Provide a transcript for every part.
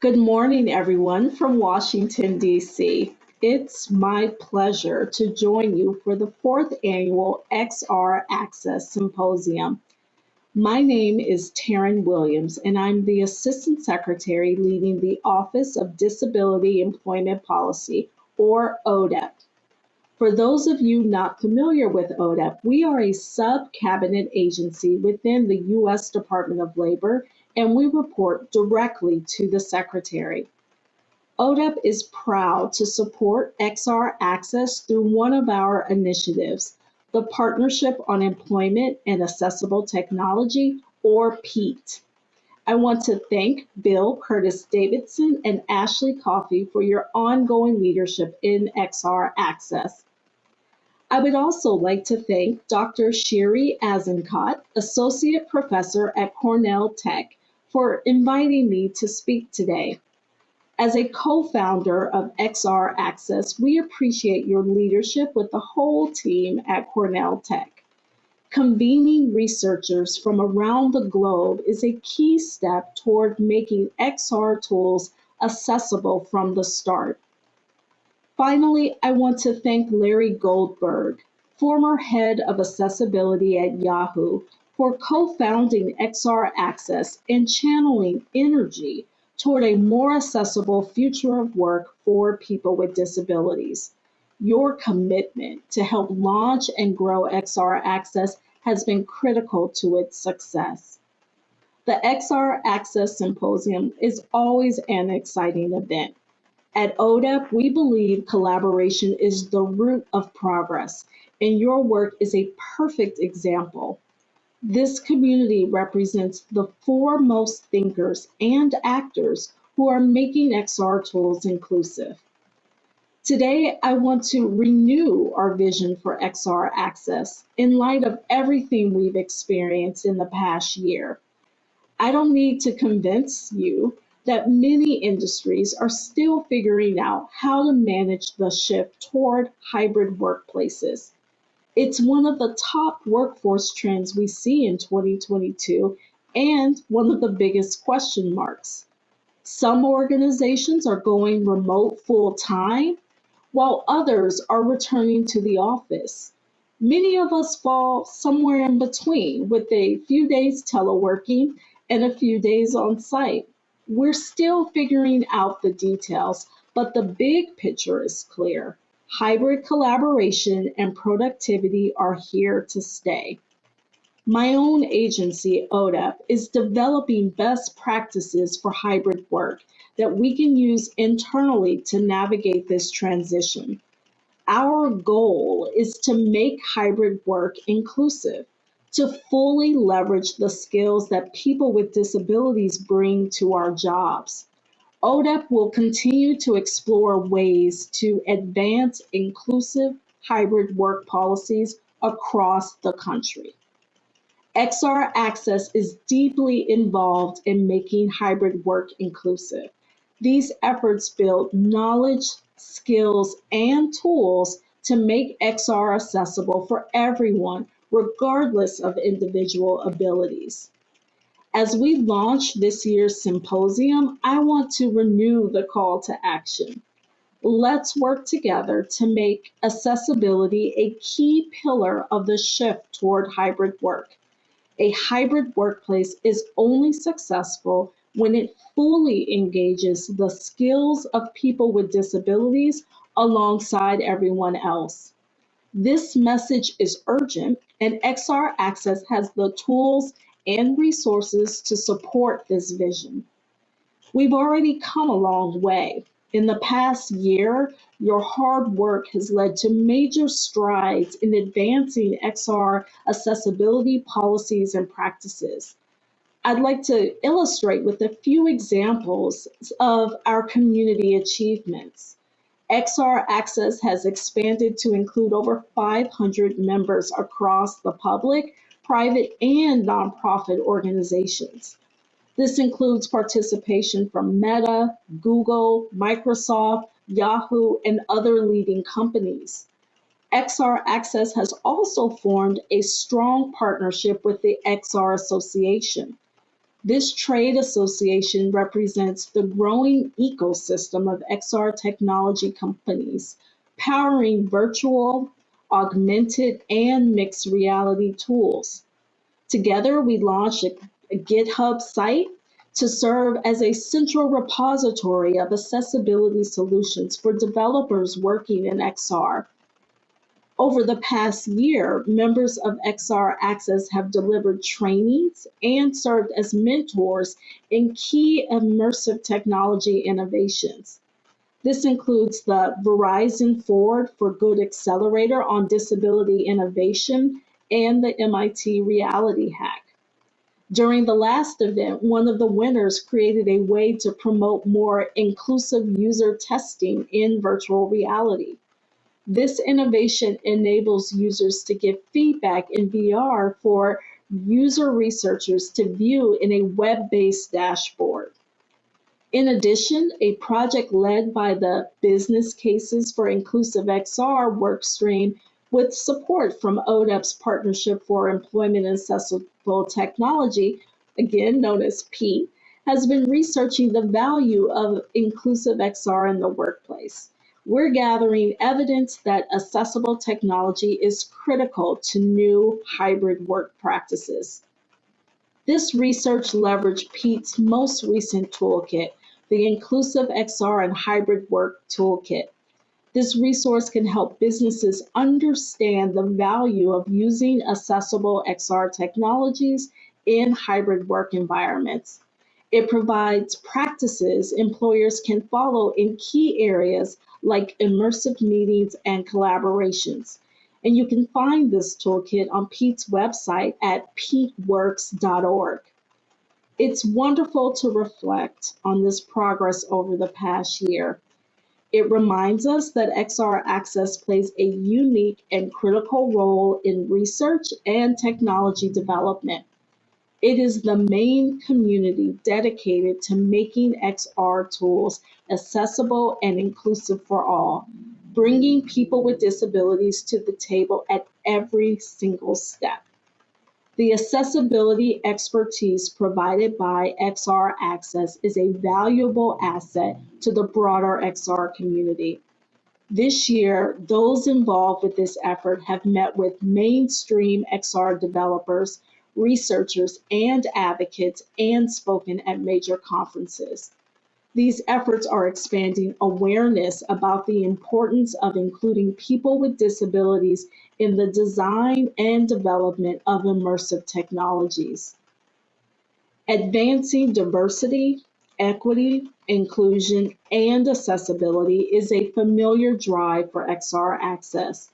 Good morning, everyone from Washington, D.C. It's my pleasure to join you for the fourth annual XR Access Symposium. My name is Taryn Williams, and I'm the Assistant Secretary leading the Office of Disability Employment Policy, or ODEP. For those of you not familiar with ODEP, we are a sub-cabinet agency within the U.S. Department of Labor, and we report directly to the Secretary. ODEP is proud to support XR Access through one of our initiatives, the Partnership on Employment and Accessible Technology, or PEAT. I want to thank Bill Curtis Davidson and Ashley Coffey for your ongoing leadership in XR Access. I would also like to thank Dr. Shiri Azenkot, Associate Professor at Cornell Tech, for inviting me to speak today. As a co-founder of XR Access, we appreciate your leadership with the whole team at Cornell Tech. Convening researchers from around the globe is a key step toward making XR tools accessible from the start. Finally, I want to thank Larry Goldberg, former head of accessibility at Yahoo, for co-founding XR Access and channeling energy toward a more accessible future of work for people with disabilities. Your commitment to help launch and grow XR Access has been critical to its success. The XR Access Symposium is always an exciting event. At ODEP, we believe collaboration is the root of progress, and your work is a perfect example. This community represents the foremost thinkers and actors who are making XR tools inclusive. Today, I want to renew our vision for XR access in light of everything we've experienced in the past year. I don't need to convince you that many industries are still figuring out how to manage the shift toward hybrid workplaces. It's one of the top workforce trends we see in 2022 and one of the biggest question marks. Some organizations are going remote full time, while others are returning to the office. Many of us fall somewhere in between with a few days teleworking and a few days on site. We're still figuring out the details, but the big picture is clear. Hybrid collaboration and productivity are here to stay. My own agency, ODEP, is developing best practices for hybrid work that we can use internally to navigate this transition. Our goal is to make hybrid work inclusive to fully leverage the skills that people with disabilities bring to our jobs. ODEP will continue to explore ways to advance inclusive hybrid work policies across the country. XR Access is deeply involved in making hybrid work inclusive. These efforts build knowledge, skills, and tools to make XR accessible for everyone regardless of individual abilities. As we launch this year's symposium, I want to renew the call to action. Let's work together to make accessibility a key pillar of the shift toward hybrid work. A hybrid workplace is only successful when it fully engages the skills of people with disabilities alongside everyone else. This message is urgent, and XR Access has the tools and resources to support this vision. We've already come a long way. In the past year, your hard work has led to major strides in advancing XR accessibility policies and practices. I'd like to illustrate with a few examples of our community achievements. XR Access has expanded to include over 500 members across the public, private, and nonprofit organizations. This includes participation from Meta, Google, Microsoft, Yahoo, and other leading companies. XR Access has also formed a strong partnership with the XR Association. This trade association represents the growing ecosystem of XR technology companies powering virtual, augmented, and mixed reality tools. Together, we launched a, a GitHub site to serve as a central repository of accessibility solutions for developers working in XR. Over the past year, members of XR Access have delivered trainings and served as mentors in key immersive technology innovations. This includes the Verizon Forward for Good Accelerator on Disability Innovation and the MIT Reality Hack. During the last event, one of the winners created a way to promote more inclusive user testing in virtual reality. This innovation enables users to give feedback in VR for user researchers to view in a web-based dashboard. In addition, a project led by the Business Cases for Inclusive XR workstream with support from ODEP's Partnership for Employment and Accessible Technology, again known as PEAT, has been researching the value of inclusive XR in the workplace we're gathering evidence that accessible technology is critical to new hybrid work practices. This research leveraged PEAT's most recent toolkit, the Inclusive XR and Hybrid Work Toolkit. This resource can help businesses understand the value of using accessible XR technologies in hybrid work environments. It provides practices employers can follow in key areas like immersive meetings and collaborations. And you can find this toolkit on PEAT's website at peatworks.org. It's wonderful to reflect on this progress over the past year. It reminds us that XR Access plays a unique and critical role in research and technology development. It is the main community dedicated to making XR tools accessible and inclusive for all, bringing people with disabilities to the table at every single step. The accessibility expertise provided by XR Access is a valuable asset to the broader XR community. This year, those involved with this effort have met with mainstream XR developers researchers, and advocates, and spoken at major conferences. These efforts are expanding awareness about the importance of including people with disabilities in the design and development of immersive technologies. Advancing diversity, equity, inclusion, and accessibility is a familiar drive for XR Access.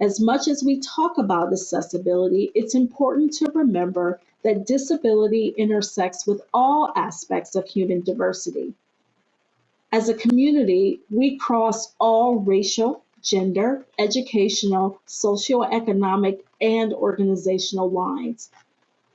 As much as we talk about accessibility, it's important to remember that disability intersects with all aspects of human diversity. As a community, we cross all racial, gender, educational, socioeconomic, and organizational lines.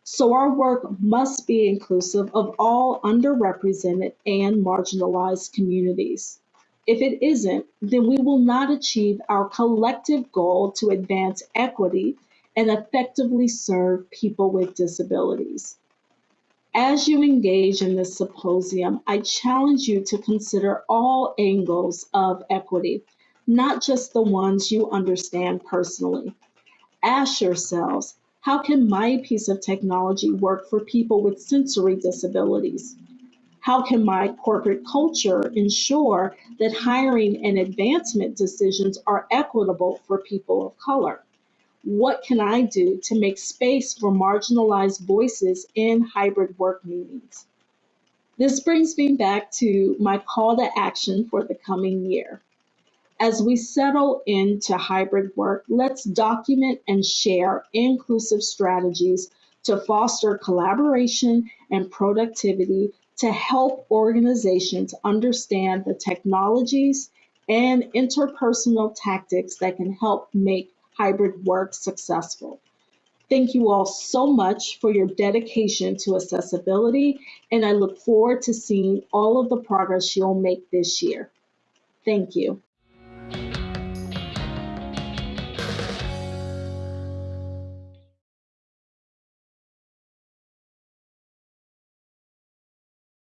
So our work must be inclusive of all underrepresented and marginalized communities. If it isn't, then we will not achieve our collective goal to advance equity and effectively serve people with disabilities. As you engage in this symposium, I challenge you to consider all angles of equity, not just the ones you understand personally. Ask yourselves, how can my piece of technology work for people with sensory disabilities? How can my corporate culture ensure that hiring and advancement decisions are equitable for people of color? What can I do to make space for marginalized voices in hybrid work meetings? This brings me back to my call to action for the coming year. As we settle into hybrid work, let's document and share inclusive strategies to foster collaboration and productivity to help organizations understand the technologies and interpersonal tactics that can help make hybrid work successful. Thank you all so much for your dedication to accessibility, and I look forward to seeing all of the progress you'll make this year. Thank you.